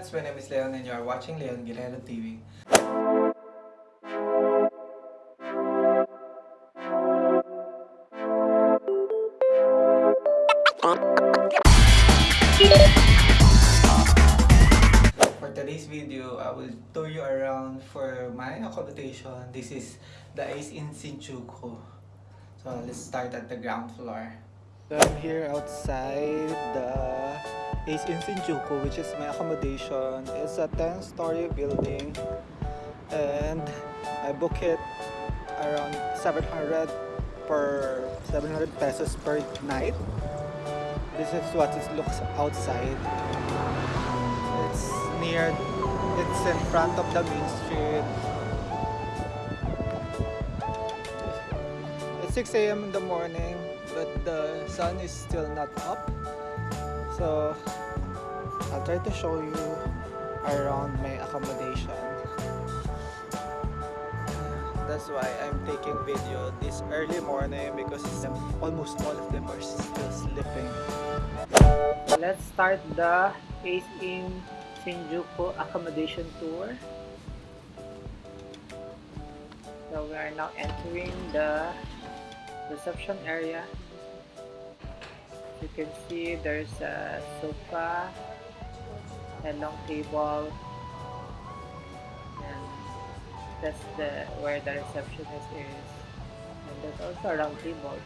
friends? My name is Leon and you are watching Leon Guerrero TV. For today's video, I will tour you around for my accommodation. This is the Ace Inn Shinjuku. So let's start at the ground floor. So I'm here outside the Ace Inn Shinjuku, which is my accommodation. It's a 10-story building and I book it around 700 per 700 pesos per night. This is what it looks outside. It's near, it's in front of the main street. It's 6 a.m. in the morning, but the sun is still not up. So I'll try to show you around my accommodation. That's why I'm taking video this early morning because almost all of them are still sleeping. Let's start the Ace Inn Shinjuku accommodation tour. So we are now entering the reception area. You can see there's a sofa, a long table, and that's the where the receptionist is. And there's also a round table.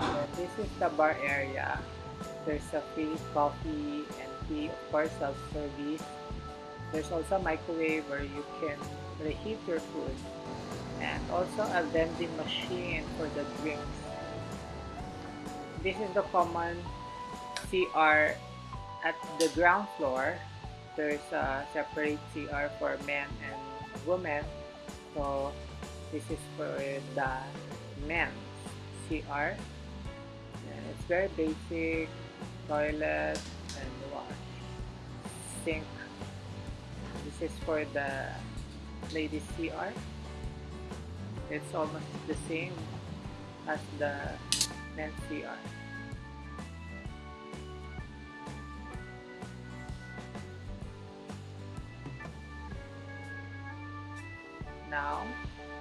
And this is the bar area. There's a free coffee and tea, of course, self-service. There's also a microwave where you can reheat your food and also a vending machine for the drinks. This is the common CR at the ground floor. There's a separate CR for men and women. So this is for the men's CR. And it's very basic toilet and wash sink this is for the ladies CR it's almost the same as the men's CR now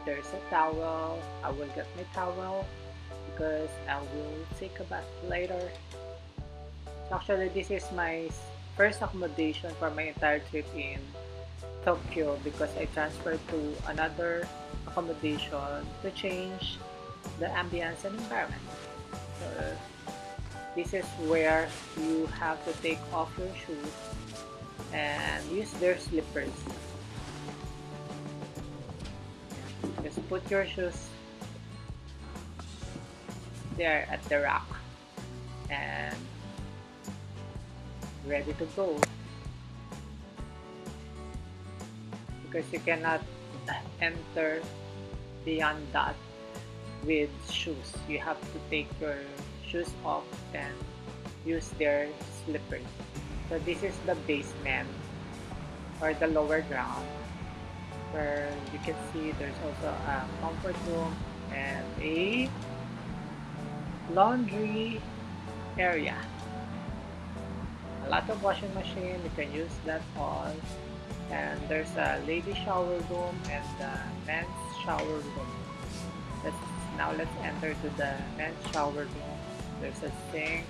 there's a towel. I will get my towel because I will take a bath later. Actually this is my first accommodation for my entire trip in Tokyo because I transferred to another accommodation to change the ambience and environment. So this is where you have to take off your shoes and use their slippers. Just put your shoes there at the rack and ready to go. because you cannot enter beyond that with shoes. You have to take your shoes off and use their slippers. So this is the basement or the lower ground where you can see there's also a comfort room and a laundry area. A lot of washing machine, you can use that all and there's a lady shower room and the men's shower room. Let's now let's enter to the men's shower room. There's a sink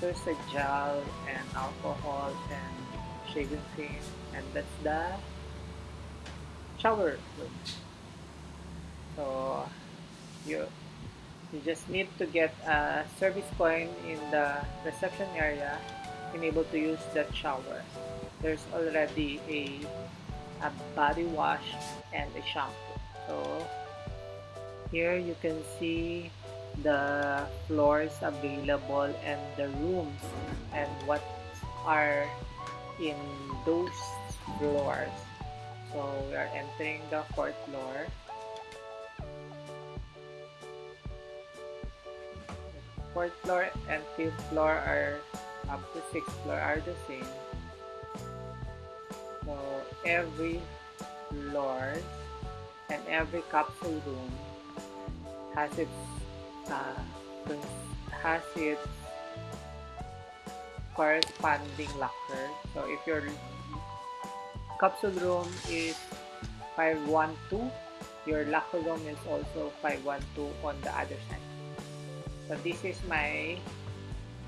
there's a gel and alcohol and shaving cream and that's the shower room. So you you just need to get a service coin in the reception area and able to use that shower. There's already a, a body wash and a shampoo so here you can see the floors available and the rooms and what are in those floors. So we are entering the fourth floor. Fourth floor and fifth floor are up to sixth floor are the same. So every floor and every capsule room has its uh, has its corresponding locker. So if your capsule room is 512, your locker room is also 512 on the other side. So this is my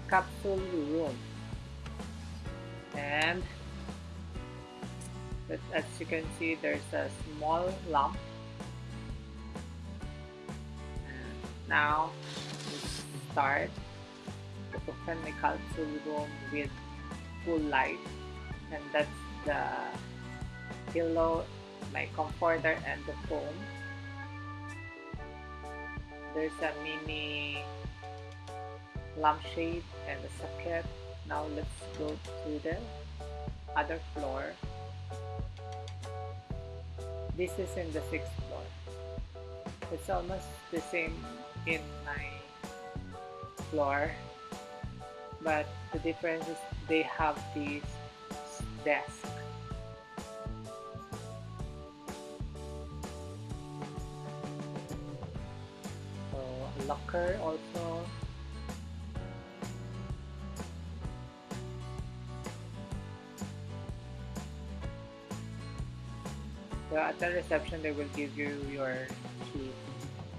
capsule room. And as you can see, there's a small lamp. Now, let's start open my capsule room with full light. And that's the pillow, my comforter, and the foam. There's a mini lampshade and a socket. Now let's go to the other floor. This is in the sixth floor. It's almost the same in my floor, but the difference is they have these desk. So a locker also So at the reception, they will give you your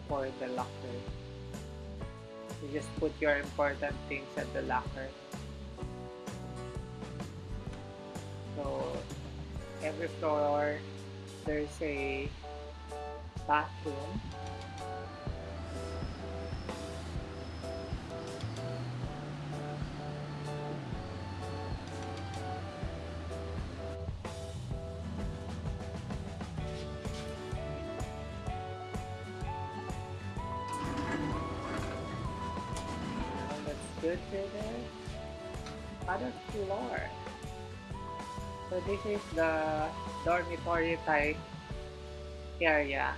for the locker. You just put your important things at the locker. So every floor, there's a bathroom. Let's go to the other floor. So this is the dormitory type area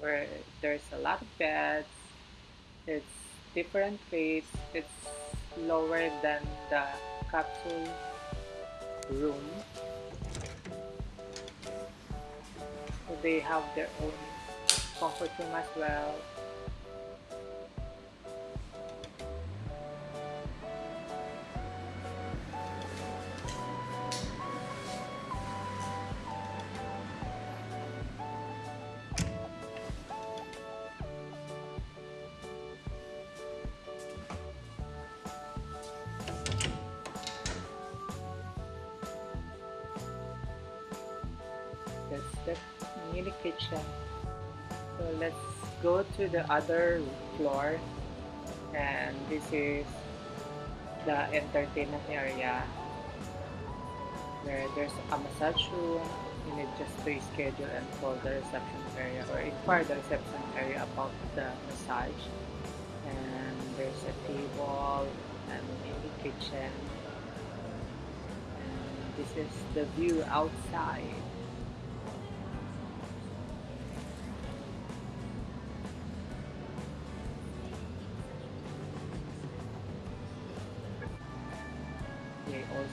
where there's a lot of beds. It's different rates. It's lower than the capsule room. So they have their own comfort room as well. Mini kitchen. So let's go to the other floor. And this is the entertainment area. Where there's a massage room you need just to schedule and call the reception area or inquire the reception area about the massage. And there's a table and mini kitchen. And this is the view outside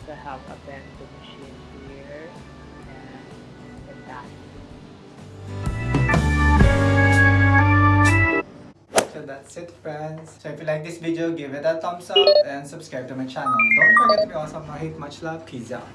also have a bento machine here and. So that's it friends. So if you like this video, give it a thumbs up and subscribe to my channel. Don't forget to be awesome. No hate, much love. Peace out.